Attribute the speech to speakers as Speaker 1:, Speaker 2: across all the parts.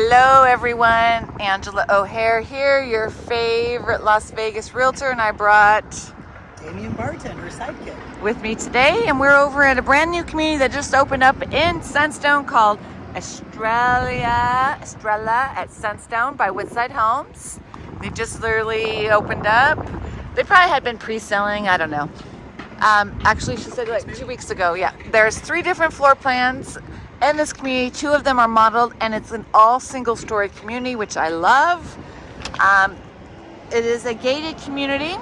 Speaker 1: Hello everyone, Angela O'Hare here, your favorite Las Vegas realtor, and I brought
Speaker 2: Damien Barton, her sidekick.
Speaker 1: with me today, and we're over at a brand new community that just opened up in Sunstone called Estrella, Estrella at Sunstone by Woodside Homes. They just literally opened up. They probably had been pre-selling, I don't know. Um, actually, she said like two weeks ago, yeah. There's three different floor plans in this community. Two of them are modeled, and it's an all single story community, which I love. Um, it is a gated community.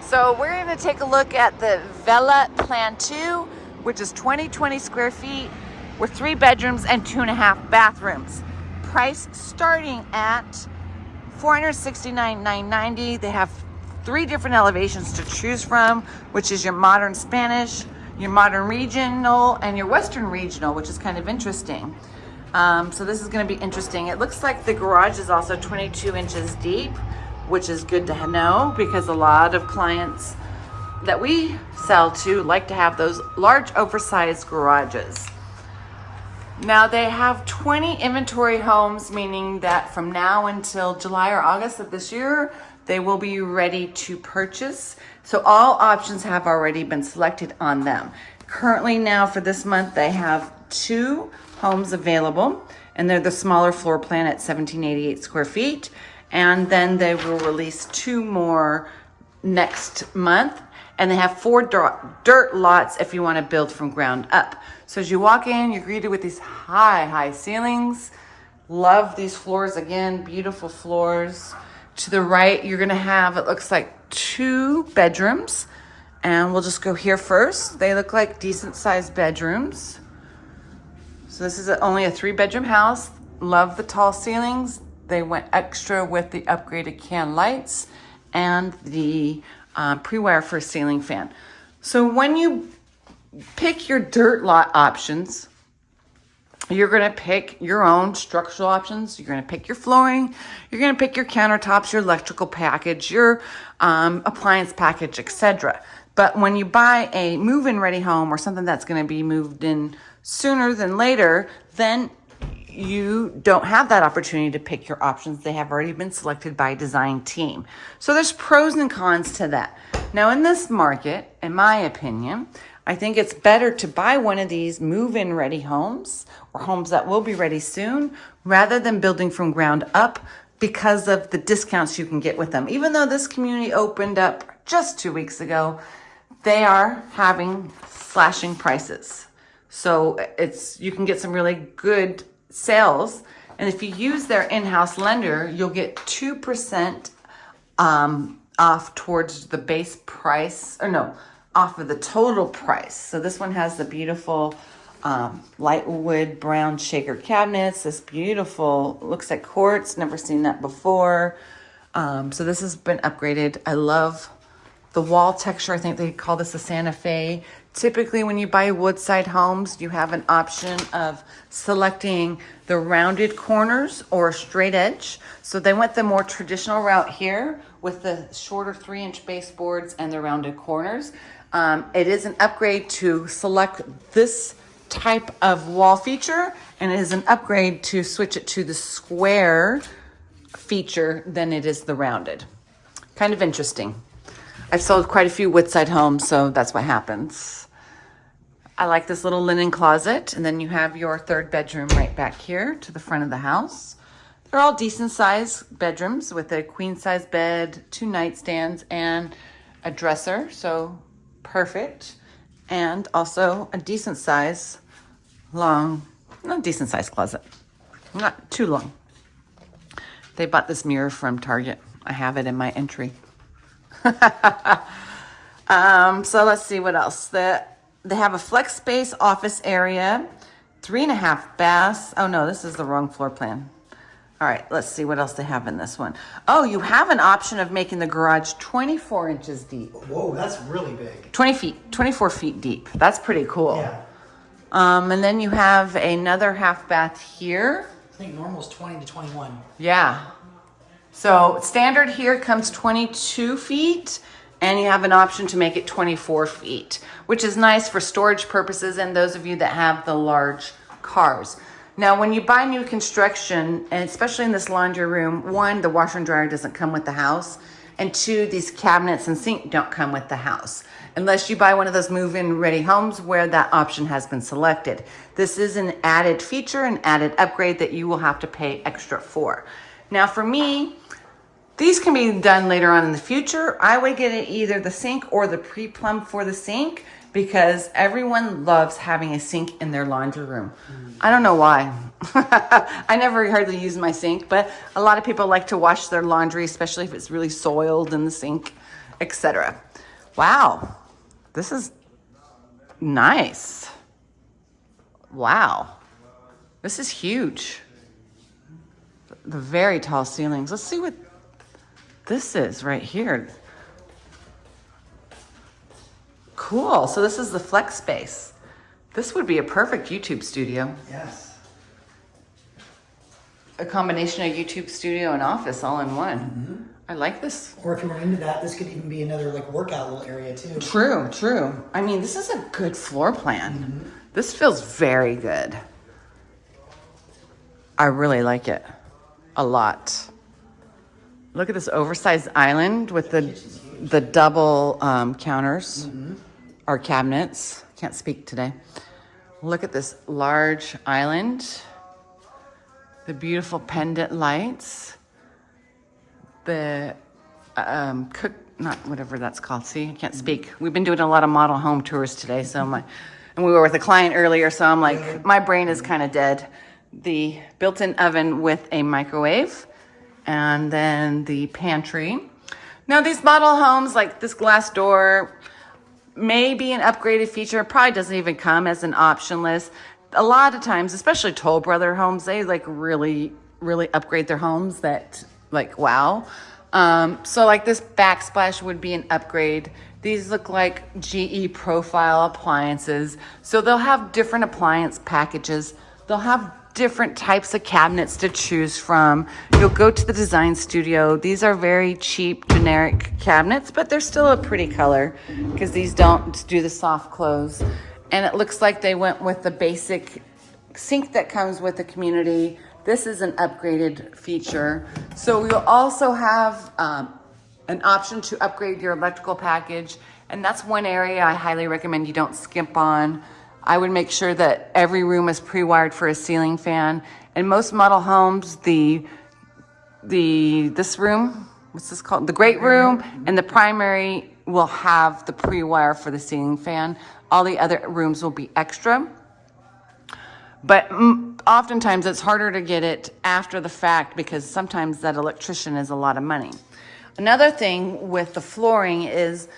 Speaker 1: So we're going to take a look at the Vela Plan 2, which is 20, 20 square feet with three bedrooms and two and a half bathrooms. Price starting at 469,990. They have three different elevations to choose from, which is your modern Spanish, your modern regional, and your western regional, which is kind of interesting. Um, so this is going to be interesting. It looks like the garage is also 22 inches deep, which is good to know because a lot of clients that we sell to like to have those large oversized garages. Now they have 20 inventory homes, meaning that from now until July or August of this year, they will be ready to purchase. So all options have already been selected on them. Currently now for this month, they have two homes available and they're the smaller floor plan at 1788 square feet. And then they will release two more next month and they have four dirt lots if you want to build from ground up. So as you walk in, you're greeted with these high, high ceilings. Love these floors again, beautiful floors. To the right, you're gonna have, it looks like two bedrooms. And we'll just go here first. They look like decent sized bedrooms. So this is only a three bedroom house. Love the tall ceilings. They went extra with the upgraded can lights and the uh, pre-wire for a ceiling fan. So when you pick your dirt lot options, you're going to pick your own structural options. You're going to pick your flooring. You're going to pick your countertops, your electrical package, your um, appliance package, etc. But when you buy a move-in ready home or something that's going to be moved in sooner than later, then you don't have that opportunity to pick your options. They have already been selected by a design team. So there's pros and cons to that. Now in this market, in my opinion, I think it's better to buy one of these move-in ready homes or homes that will be ready soon rather than building from ground up because of the discounts you can get with them. Even though this community opened up just two weeks ago, they are having slashing prices. So it's you can get some really good sales. And if you use their in-house lender, you'll get 2% um, off towards the base price, or no, off of the total price. So this one has the beautiful um, light wood brown shaker cabinets. This beautiful, looks like quartz, never seen that before. Um, so this has been upgraded. I love the wall texture. I think they call this a Santa Fe. Typically, when you buy Woodside homes, you have an option of selecting the rounded corners or straight edge. So they went the more traditional route here with the shorter three inch baseboards and the rounded corners. Um, it is an upgrade to select this type of wall feature and it is an upgrade to switch it to the square feature than it is the rounded. Kind of interesting. I've sold quite a few Woodside homes, so that's what happens. I like this little linen closet. And then you have your third bedroom right back here to the front of the house. They're all decent sized bedrooms with a queen size bed, two nightstands, and a dresser. So perfect. And also a decent size, long, not decent size closet. Not too long. They bought this mirror from Target. I have it in my entry. um, so let's see what else. The they have a flex space office area, three and a half baths. Oh no, this is the wrong floor plan. All right, let's see what else they have in this one. Oh, you have an option of making the garage 24 inches deep.
Speaker 2: Whoa, that's really big.
Speaker 1: 20 feet, 24 feet deep. That's pretty cool.
Speaker 2: Yeah.
Speaker 1: Um, and then you have another half bath here.
Speaker 2: I think normal is 20 to 21.
Speaker 1: Yeah. So standard here comes 22 feet and you have an option to make it 24 feet, which is nice for storage purposes and those of you that have the large cars. Now, when you buy new construction, and especially in this laundry room, one, the washer and dryer doesn't come with the house, and two, these cabinets and sink don't come with the house unless you buy one of those move-in ready homes where that option has been selected. This is an added feature, an added upgrade that you will have to pay extra for. Now, for me, these can be done later on in the future. I would get it either the sink or the pre-plumb for the sink because everyone loves having a sink in their laundry room. I don't know why. I never hardly use my sink, but a lot of people like to wash their laundry, especially if it's really soiled in the sink, etc. Wow, this is nice. Wow, this is huge. The very tall ceilings. Let's see what this is right here. Cool. So this is the flex space. This would be a perfect YouTube studio.
Speaker 2: Yes.
Speaker 1: A combination of YouTube studio and office all in one. Mm-hmm. I like this.
Speaker 2: Or if you were into that, this could even be another like workout little area too.
Speaker 1: True, true. I mean, this is a good floor plan. Mm-hmm. This feels very good. I really like it a lot. Look at this oversized island with the the double um, counters mm-hmm. Or cabinets. Can't speak today. Look at this large island. The beautiful pendant lights. The um, cook, not whatever that's called. See, I can't speak. We've been doing a lot of model home tours today, so my, and we were with a client earlier, so I'm like, my brain is kind of dead. The built-in oven with a microwave, and then the pantry. Now these model homes, like this glass door, may be an upgraded feature. It probably doesn't even come as an option list. A lot of times, especially Toll Brother homes, they like really, really upgrade their homes that like, wow. Um, so like this backsplash would be an upgrade. These look like GE profile appliances. So they'll have different appliance packages. They'll have different types of cabinets to choose from. You'll go to the design studio. These are very cheap, generic cabinets, but they're still a pretty color because these don't do the soft close. And it looks like they went with the basic sink that comes with the community. This is an upgraded feature. So you'll also have um, an option to upgrade your electrical package. And that's one area I highly recommend you don't skimp on. I would make sure that every room is pre-wired for a ceiling fan. In most model homes, the the this room, what's this called? The great room and the primary will have the pre-wire for the ceiling fan. All the other rooms will be extra. But oftentimes it's harder to get it after the fact because sometimes that electrician is a lot of money. Another thing with the flooring is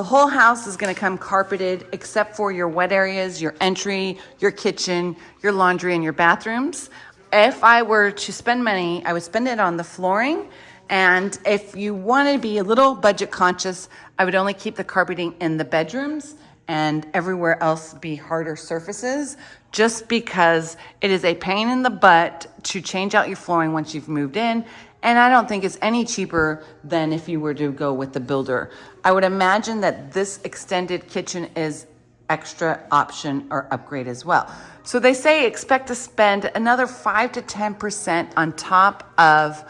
Speaker 1: the whole house is going to come carpeted except for your wet areas, your entry, your kitchen, your laundry, and your bathrooms. If I were to spend money, I would spend it on the flooring. And if you want to be a little budget conscious, I would only keep the carpeting in the bedrooms and everywhere else be harder surfaces just because it is a pain in the butt to change out your flooring once you've moved in. And I don't think it's any cheaper than if you were to go with the builder. I would imagine that this extended kitchen is extra option or upgrade as well. So they say expect to spend another 5 to 10% on top of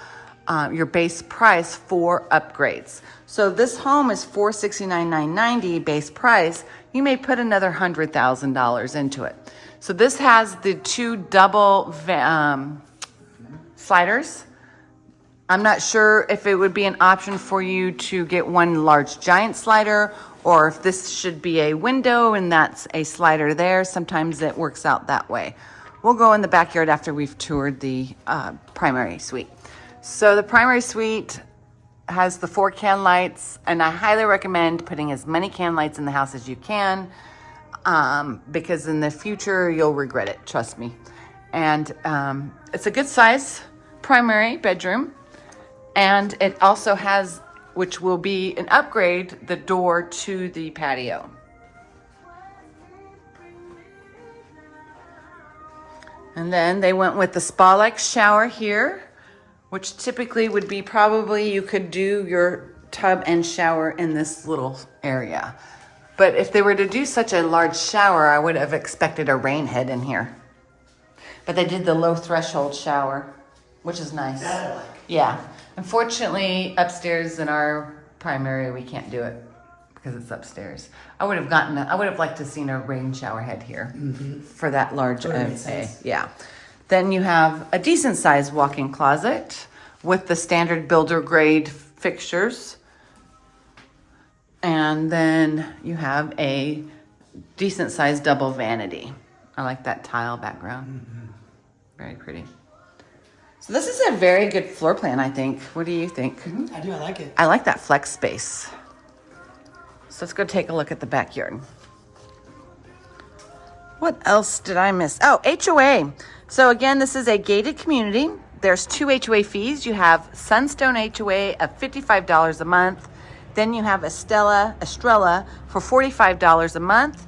Speaker 1: uh, your base price for upgrades. So this home is $469,990 base price. You may put another $100,000 into it. So this has the two double um, sliders. I'm not sure if it would be an option for you to get one large giant slider or if this should be a window and that's a slider there. Sometimes it works out that way. We'll go in the backyard after we've toured the uh, primary suite. So the primary suite has the four can lights and I highly recommend putting as many can lights in the house as you can um, because in the future you'll regret it, trust me. And um, it's a good size primary bedroom. And it also has, which will be an upgrade, the door to the patio. And then they went with the spa-like shower here, which typically would be probably you could do your tub and shower in this little area. But if they were to do such a large shower, I would have expected a rain head in here. but they did the low threshold shower, which is nice.
Speaker 2: Like.
Speaker 1: Yeah. Unfortunately, upstairs in our primary, we can't do it because it's upstairs. I would have gotten, I would have liked to seen a rain shower head here mm-hmm. for that large
Speaker 2: Would've
Speaker 1: of
Speaker 2: made
Speaker 1: a,
Speaker 2: sense.
Speaker 1: yeah. Then you have a decent sized walk-in closet with the standard builder grade fixtures. And then you have a decent sized double vanity. I like that tile background. Mm-hmm. Very pretty. So this is a very good floor plan, I think. What do you think?
Speaker 2: Mhm, I do. I like it.
Speaker 1: I like that flex space. So let's go take a look at the backyard. What else did I miss? Oh, HOA. So again, this is a gated community. There's two HOA fees. You have Sunstone HOA of $55 a month. Then you have Estella, Estrella for $45 a month.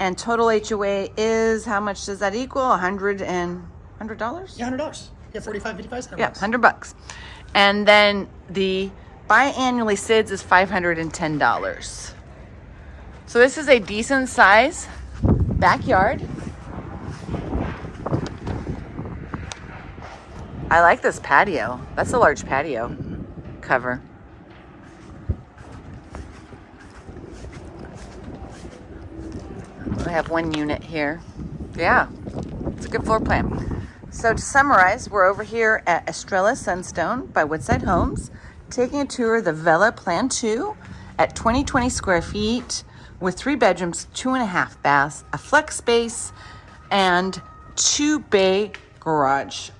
Speaker 1: And total HOA is, how much does that equal? A hundred and, hundred dollars?
Speaker 2: Yeah, hundred dollars. Yeah, 45, 55, 100
Speaker 1: Yeah,
Speaker 2: bucks.
Speaker 1: hundred bucks. And then the biannually SIDS is five hundred and ten dollars. So this is a decent size backyard. I like this patio. That's a large patio cover. We have one unit here. Yeah, it's a good floor plan. So to summarize, we're over here at Estrella Sunstone by Woodside Homes, taking a tour of the Vela Plan 2 at 2020 square feet with three bedrooms, two and a half baths, a flex space, and two bay garage,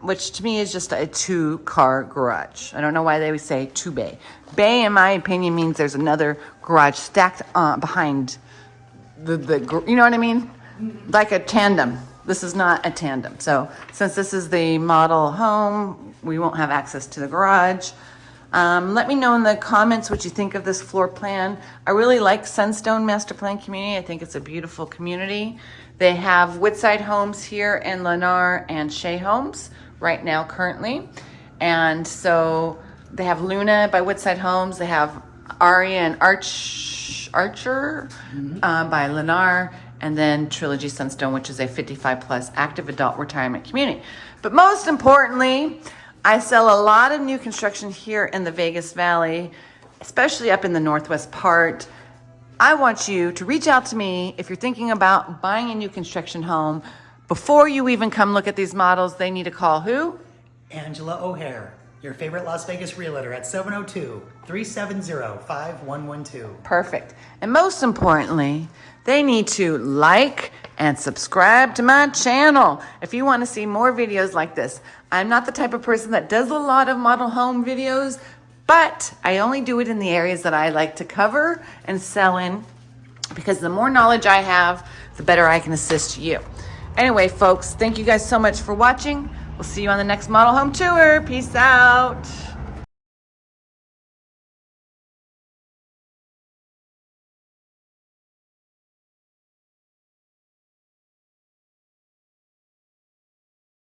Speaker 1: which to me is just a two car garage. I don't know why they would say two bay. Bay, in my opinion, means there's another garage stacked uh, behind the, the you know what I mean? Like a tandem. This is not a tandem. So since this is the model home, we won't have access to the garage. Um, let me know in the comments what you think of this floor plan. I really like Sunstone Master Plan Community. I think it's a beautiful community. They have Woodside Homes here in Lennar and Shea Homes right now currently. And so they have Luna by Woodside Homes. They have Aria and Arch Archer uh, by Lennar, and then Trilogy Sunstone, which is a 55 plus active adult retirement community. But most importantly, I sell a lot of new construction here in the Vegas Valley, especially up in the northwest part. I want you to reach out to me if you're thinking about buying a new construction home. Before you even come look at these models, they need to call who?
Speaker 2: Angela O'Hare, your favorite Las Vegas realtor at 702 370 5112.
Speaker 1: Perfect. And most importantly, they need to like and subscribe to my channel if you want to see more videos like this. I'm not the type of person that does a lot of model home videos, but I only do it in the areas that I like to cover and sell in because the more knowledge I have, the better I can assist you. Anyway, folks, thank you guys so much for watching. We'll see you on the next model home tour. Peace out.